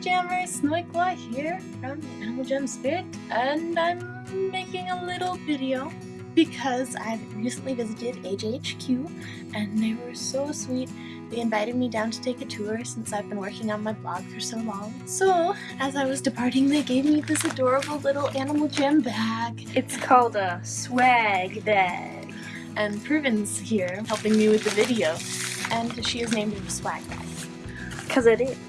Jammer, Snoikwa here from Animal Jam Spirit, and I'm making a little video because I've recently visited AJHQ and they were so sweet. They invited me down to take a tour since I've been working on my blog for so long. So, as I was departing, they gave me this adorable little Animal Jam bag. It's called a swag bag. And Proven's here helping me with the video, and she has named it a swag bag. Because it is.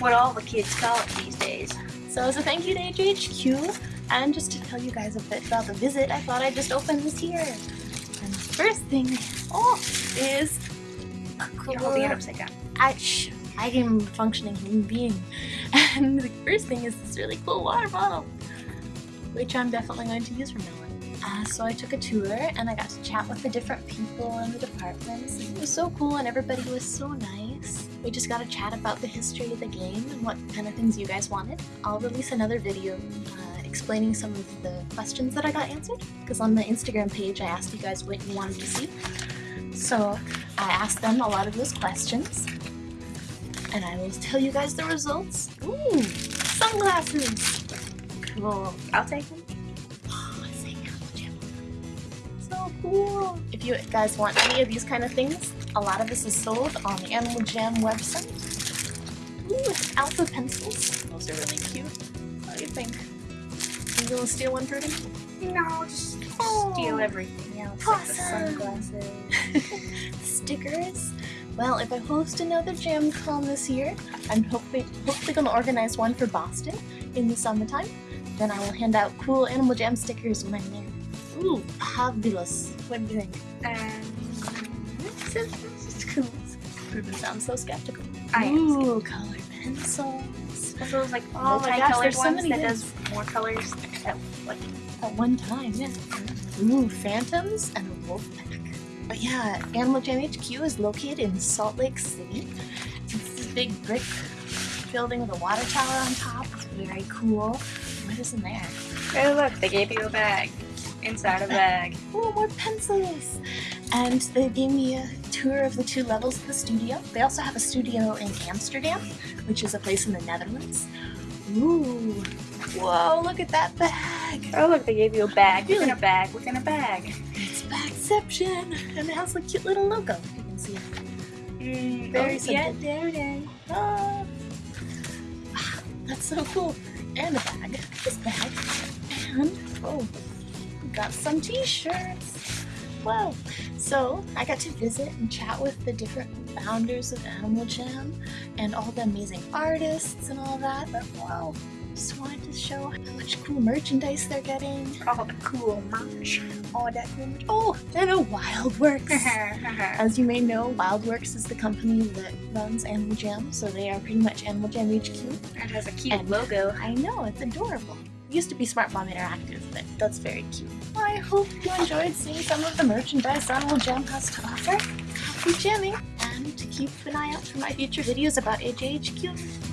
What all the kids call it these days. So as a thank you to AJHQ, and just to tell you guys a bit about the visit, I thought I'd just open this here. And the first thing, oh, is a cool... You're holding it upside down. I, shh, I am a functioning human being. And the first thing is this really cool water bottle, which I'm definitely going to use from now on. Uh, so I took a tour and I got to chat with the different people in the departments. It was so cool and everybody was so nice. We just got to chat about the history of the game and what kind of things you guys wanted. I'll release another video uh, explaining some of the questions that I got answered because on the Instagram page I asked you guys what you wanted to see. So I asked them a lot of those questions and I will tell you guys the results. Ooh, sunglasses! Cool. I'll take them. If you guys want any of these kind of things, a lot of this is sold on the Animal Jam website. Ooh, it's alpha pencils. Those are really cute. What do you think? Are you gonna steal one, Prudy? No, just Oh. steal everything else. Like the sunglasses. Stickers. Well, if I host another Jam Con this year, I'm hopefully, hopefully gonna organize one for Boston in the summertime. Then I will hand out cool Animal Jam stickers when I'm there. Ooh, fabulous. What do you think? Is, this cool. Sounds so skeptical. I am Ooh, color pencils. Those like Oh my gosh, there's so many that does more colors? At, like, At one time, yeah. Mm-hmm. Ooh, phantoms and a wolf pack. But yeah, Animal Jam HQ is located in Salt Lake City. It's this big brick building with a water tower on top. It's very cool. What is in there? oh look, they gave you a bag. Inside a bag. oh, more pencils! And they gave me a tour of the two levels of the studio. They also have a studio in Amsterdam, which is a place in the Netherlands. Ooh, whoa, look at that bag! Oh look, they gave you a bag within Really? a bag within a bag. It's Bagception! And it has a cute little logo. You can see it. Mm, Very oh, yeah, simple. there it is. Ah, that's so cool. And a bag. This bag. And, oh, got some t-shirts. Wow. So, I got to visit and chat with the different founders of Animal Jam and all the amazing artists and all that. But wow, just wanted to show how much cool merchandise they're getting. All the cool merch. All that cool merch. Oh, and a Wildworks. As you may know, Wildworks is the company that runs Animal Jam, so they are pretty much Animal Jam HQ. it has a cute And- logo. I know, it's adorable. Used to be Smart Bomb Interactive, but that's very cute. I hope you enjoyed seeing some of the merchandise Animal Jam has to offer. Happy jamming! And keep an eye out for my future videos about AJHQ.